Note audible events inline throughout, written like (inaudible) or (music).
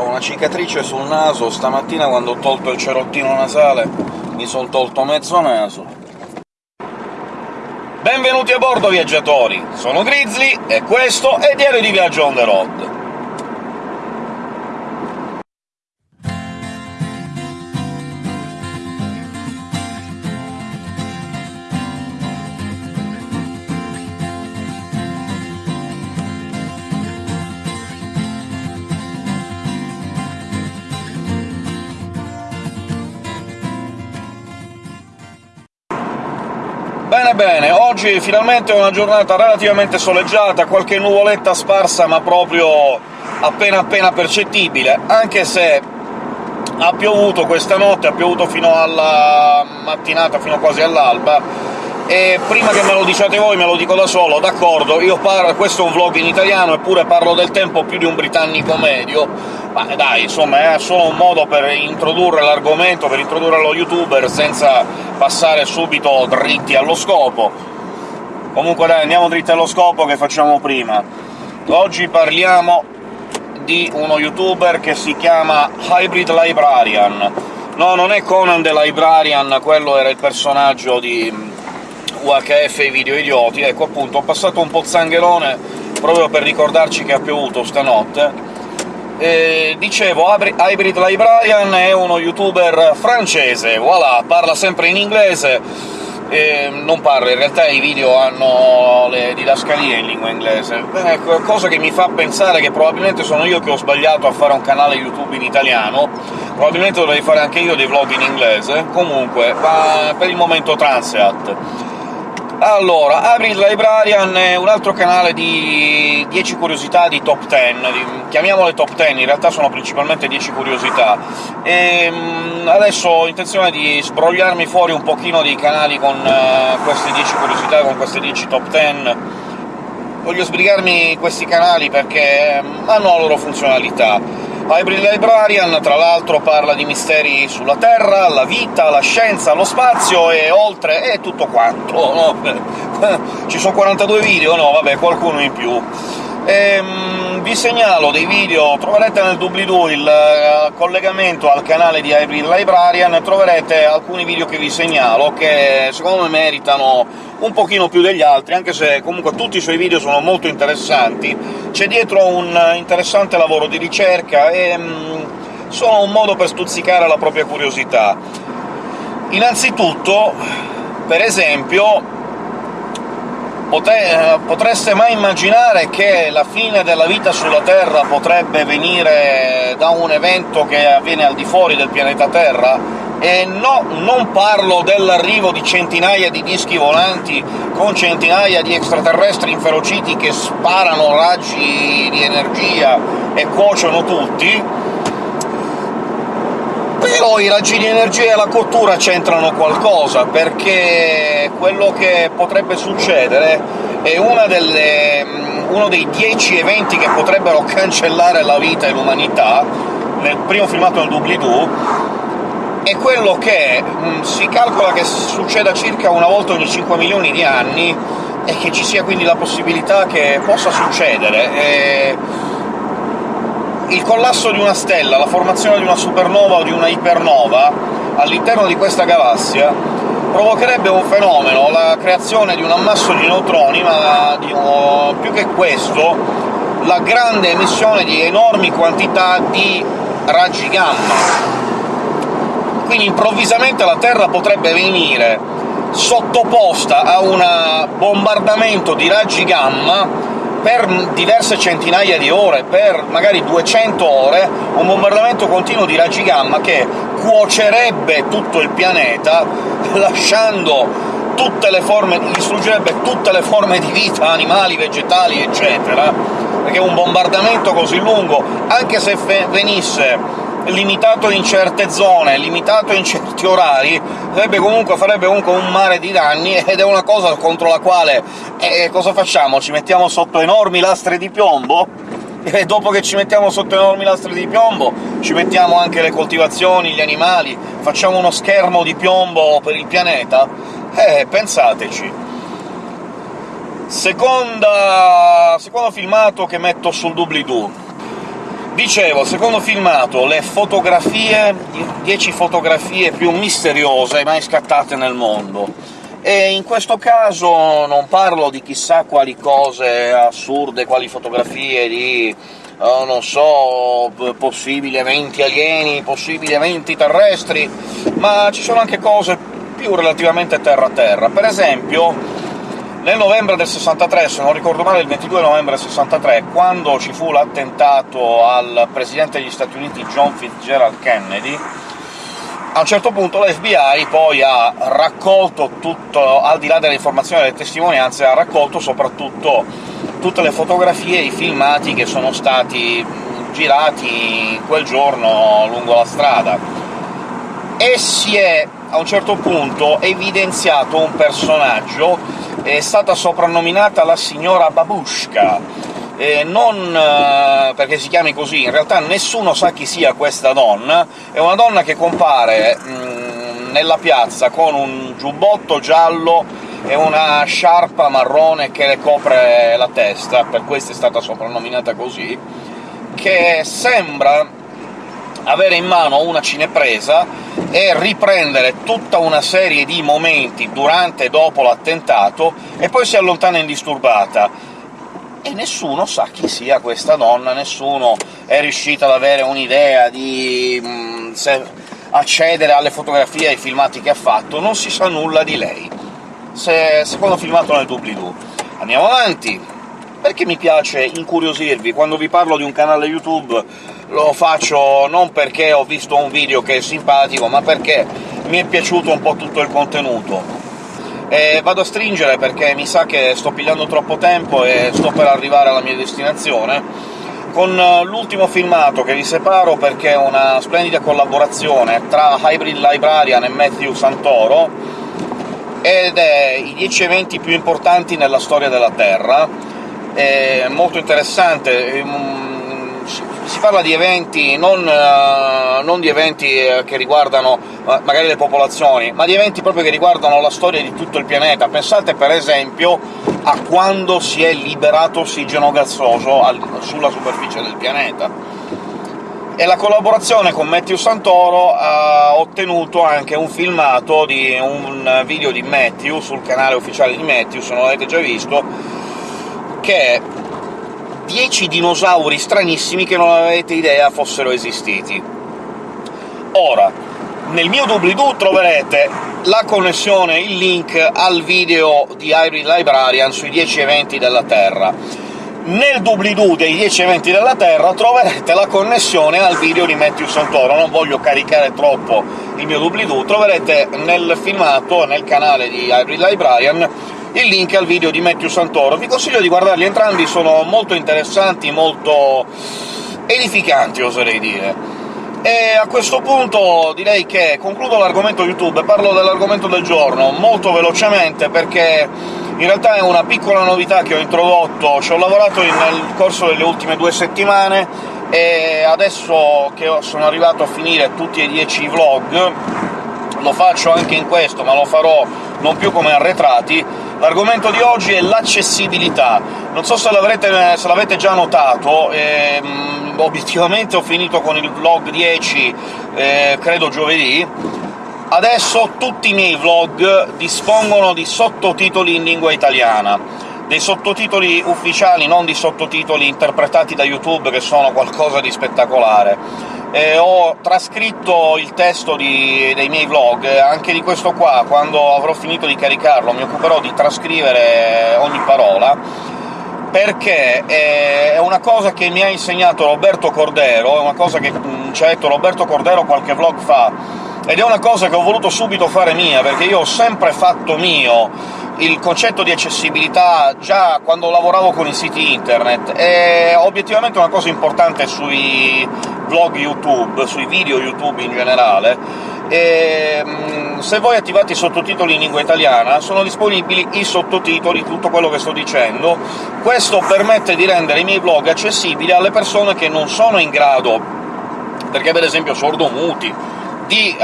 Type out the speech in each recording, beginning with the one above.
Ho una cicatrice sul naso, stamattina quando ho tolto il cerottino nasale mi son tolto mezzo naso. Benvenuti a bordo, viaggiatori! Sono Grizzly, e questo è Diario di Viaggio on the road. Bene bene, oggi finalmente è una giornata relativamente soleggiata, qualche nuvoletta sparsa ma proprio appena appena percettibile, anche se ha piovuto questa notte, ha piovuto fino alla mattinata, fino quasi all'alba, e prima che me lo diciate voi me lo dico da solo, d'accordo, io parlo... questo è un vlog in italiano, eppure parlo del tempo più di un britannico medio, ma dai, insomma, è solo un modo per introdurre l'argomento, per introdurre lo youtuber, senza passare subito dritti allo scopo. Comunque dai, andiamo dritti allo scopo che facciamo prima. Oggi parliamo di uno youtuber che si chiama Hybrid Librarian. No, non è Conan the Librarian, quello era il personaggio di UHF e i video idioti. Ecco, appunto, ho passato un po' zangherone proprio per ricordarci che ha piovuto stanotte, eh, dicevo, Hybrid Librarian è uno youtuber francese, voilà, parla sempre in inglese, non parla, in realtà i video hanno le didascalie in lingua inglese, ecco, cosa che mi fa pensare che probabilmente sono io che ho sbagliato a fare un canale YouTube in italiano, probabilmente dovrei fare anche io dei vlog in inglese, comunque, per il momento Transeat. Allora, Hybrid Librarian è un altro canale di 10 curiosità di top 10, chiamiamole top 10, in realtà sono principalmente 10 curiosità, e mm, adesso ho intenzione di sbrogliarmi fuori un pochino dei canali con uh, queste 10 curiosità, con queste 10 top 10, voglio sbrigarmi questi canali perché mm, hanno la loro funzionalità. Hybrid Librarian, tra l'altro, parla di misteri sulla Terra, la vita, la scienza, lo spazio e oltre... e tutto quanto, no? (laughs) Ci sono 42 video? No, vabbè, qualcuno in più. Ehm, vi segnalo dei video, troverete nel doobly-doo il uh, collegamento al canale di Hybrid Librarian, troverete alcuni video che vi segnalo, che secondo me meritano un pochino più degli altri, anche se comunque tutti i suoi video sono molto interessanti. C'è dietro un interessante lavoro di ricerca e um, sono un modo per stuzzicare la propria curiosità. Innanzitutto, per esempio, potreste mai immaginare che la fine della vita sulla Terra potrebbe venire da un evento che avviene al di fuori del pianeta Terra? E no, non parlo dell'arrivo di centinaia di dischi volanti con centinaia di extraterrestri inferociti che sparano raggi di energia e cuociono tutti, però i raggi di energia e la cottura c'entrano qualcosa, perché quello che potrebbe succedere è delle, mm, uno dei dieci eventi che potrebbero cancellare la vita e l'umanità, nel primo filmato nel doobly-doo, è quello che mh, mm, si calcola che succeda circa una volta ogni 5 milioni di anni, e che ci sia quindi la possibilità che possa succedere. E il collasso di una stella, la formazione di una supernova o di una ipernova all'interno di questa galassia provocherebbe un fenomeno, la creazione di un ammasso di neutroni, ma di, oh, più che questo, la grande emissione di enormi quantità di raggi gamma. Quindi improvvisamente la Terra potrebbe venire sottoposta a un bombardamento di raggi gamma per diverse centinaia di ore, per magari 200 ore, un bombardamento continuo di raggi gamma che cuocerebbe tutto il pianeta, lasciando tutte le forme... distruggerebbe tutte le forme di vita, animali, vegetali, eccetera, perché un bombardamento così lungo, anche se venisse limitato in certe zone, limitato in certi orari, comunque, farebbe comunque un mare di danni, ed è una cosa contro la quale... Eh, cosa facciamo? Ci mettiamo sotto enormi lastre di piombo? (laughs) E dopo che ci mettiamo sotto enormi lastre di piombo, ci mettiamo anche le coltivazioni, gli animali, facciamo uno schermo di piombo per il pianeta? Eh, pensateci. Seconda... secondo filmato che metto sul doobly-doo Dicevo, secondo filmato, le fotografie, 10 fotografie più misteriose mai scattate nel mondo. E in questo caso non parlo di chissà quali cose assurde, quali fotografie di oh, non so, possibili eventi alieni, possibili eventi terrestri, ma ci sono anche cose più relativamente terra-terra. Per esempio, nel novembre del 63, se non ricordo male il 22 novembre del 63, quando ci fu l'attentato al presidente degli Stati Uniti John Fitzgerald Kennedy, a un certo punto l'FBI poi ha raccolto tutto, al di là delle informazioni e delle testimonianze, ha raccolto soprattutto tutte le fotografie e i filmati che sono stati girati quel giorno lungo la strada. E si è, a un certo punto, evidenziato un personaggio, è stata soprannominata la signora Babushka, eh, non perché si chiami così, in realtà nessuno sa chi sia questa donna, è una donna che compare mm, nella piazza con un giubbotto giallo e una sciarpa marrone che le copre la testa, per questo è stata soprannominata così, che sembra avere in mano una cinepresa e riprendere tutta una serie di momenti durante e dopo l'attentato, e poi si allontana indisturbata e nessuno sa chi sia questa donna, nessuno è riuscito ad avere un'idea di mh, mm, accedere alle fotografie e ai filmati che ha fatto, non si sa nulla di lei. Se, secondo filmato nel doobly-doo. Andiamo avanti! Perché mi piace incuriosirvi? Quando vi parlo di un canale YouTube lo faccio non perché ho visto un video che è simpatico, ma perché mi è piaciuto un po' tutto il contenuto. E vado a stringere perché mi sa che sto pigliando troppo tempo e sto per arrivare alla mia destinazione, con l'ultimo filmato che vi separo perché è una splendida collaborazione tra Hybrid Librarian e Matthew Santoro, ed è i 10 eventi più importanti nella storia della Terra. È molto interessante, si parla di eventi, non, uh, non di eventi eh, che riguardano uh, magari le popolazioni, ma di eventi proprio che riguardano la storia di tutto il pianeta. Pensate per esempio a quando si è liberato ossigeno gassoso al, sulla superficie del pianeta. E la collaborazione con Matthew Santoro ha ottenuto anche un filmato di un video di Matthew sul canale ufficiale di Matthew, se non l'avete già visto, che 10 dinosauri stranissimi che non avete idea fossero esistiti. Ora, nel mio doobly-doo troverete la connessione, il link al video di Hybrid Librarian sui 10 eventi della Terra. Nel doobly-doo dei 10 eventi della Terra troverete la connessione al video di Matthew Santoro, non voglio caricare troppo il mio doobly-doo, troverete nel filmato, nel canale di Hybrid Librarian, il link al video di Matthew Santoro. Vi consiglio di guardarli entrambi, sono molto interessanti, molto edificanti, oserei dire. E a questo punto direi che concludo l'argomento YouTube parlo dell'argomento del giorno molto velocemente, perché in realtà è una piccola novità che ho introdotto, ci ho lavorato nel corso delle ultime due settimane, e adesso che sono arrivato a finire tutti e dieci i vlog, lo faccio anche in questo, ma lo farò non più come arretrati, L'argomento di oggi è l'accessibilità. Non so se l'avete già notato, ehm, obiettivamente ho finito con il vlog 10, eh, credo giovedì, adesso tutti i miei vlog dispongono di sottotitoli in lingua italiana. Dei sottotitoli ufficiali, non di sottotitoli interpretati da YouTube, che sono qualcosa di spettacolare eh, ho trascritto il testo di, dei miei vlog, anche di questo qua, quando avrò finito di caricarlo mi occuperò di trascrivere ogni parola, perché è una cosa che mi ha insegnato Roberto Cordero, è una cosa che mm, ci ha detto Roberto Cordero qualche vlog fa, ed è una cosa che ho voluto subito fare mia, perché io ho sempre fatto mio il concetto di accessibilità già quando lavoravo con i siti internet, è obiettivamente una cosa importante sui vlog YouTube, sui video YouTube in generale, e mm, se voi attivate i sottotitoli in lingua italiana sono disponibili i sottotitoli, tutto quello che sto dicendo. Questo permette di rendere i miei vlog accessibili alle persone che non sono in grado, perché per esempio sordomuti, di uh,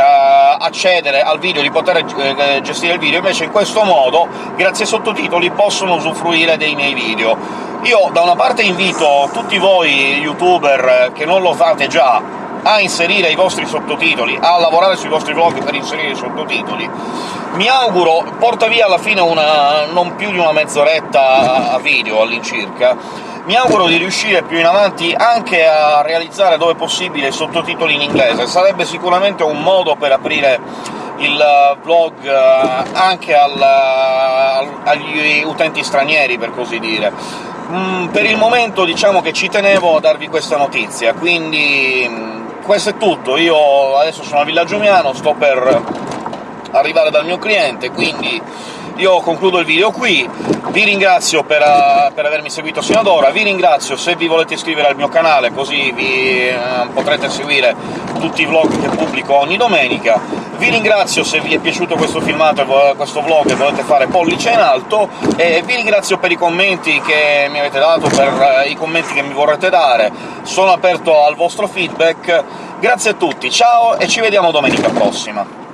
accedere al video, di poter uh, gestire il video, invece in questo modo, grazie ai sottotitoli, possono usufruire dei miei video. Io da una parte invito tutti voi youtuber che non lo fate già a inserire i vostri sottotitoli, a lavorare sui vostri vlog per inserire i sottotitoli. Mi auguro porta via alla fine una, non più di una mezz'oretta a video all'incirca, mi auguro di riuscire più in avanti anche a realizzare, dove possibile, sottotitoli in inglese. Sarebbe sicuramente un modo per aprire il vlog anche al, agli utenti stranieri, per così dire. Mm, per il momento diciamo che ci tenevo a darvi questa notizia, quindi questo è tutto. Io adesso sono a Villaggio Miano, sto per arrivare dal mio cliente, quindi io concludo il video qui. Vi ringrazio per, uh, per, avermi seguito sino ad ora, vi ringrazio se vi volete iscrivere al mio canale, così vi uh, potrete seguire tutti i vlog che pubblico ogni domenica. Vi ringrazio se vi è piaciuto questo filmato e questo vlog e volete fare pollice in alto, e vi ringrazio per i commenti che mi avete dato, per uh, i commenti che mi vorrete dare. Sono aperto al vostro feedback. Grazie a tutti, ciao e ci vediamo domenica prossima!